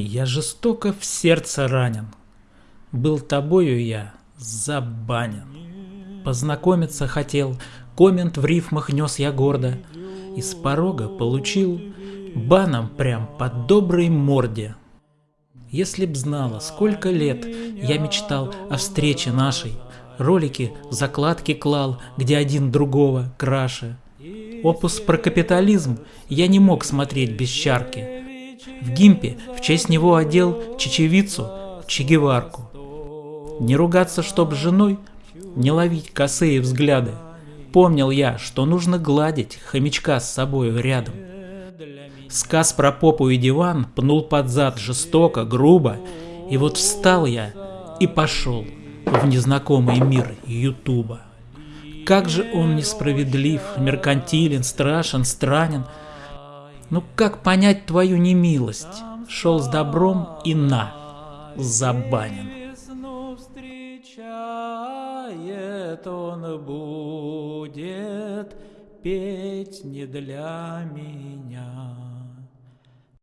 Я жестоко в сердце ранен. Был тобою я забанен. Познакомиться хотел, коммент в рифмах нес я гордо. И с порога получил баном прям по доброй морде. Если б знала, сколько лет я мечтал о встрече нашей, Ролики закладки клал, где один другого краше. Опус про капитализм я не мог смотреть без чарки. В гимпе в честь него одел чечевицу, чегеварку. Не ругаться, чтоб с женой, не ловить косые взгляды. Помнил я, что нужно гладить хомячка с собой рядом. Сказ про попу и диван пнул под зад жестоко, грубо, и вот встал я и пошел в незнакомый мир Ютуба. Как же он несправедлив, меркантилен, страшен, странен. Ну как понять твою немилость? Шел с добром и на, забанен. он будет петь не для меня.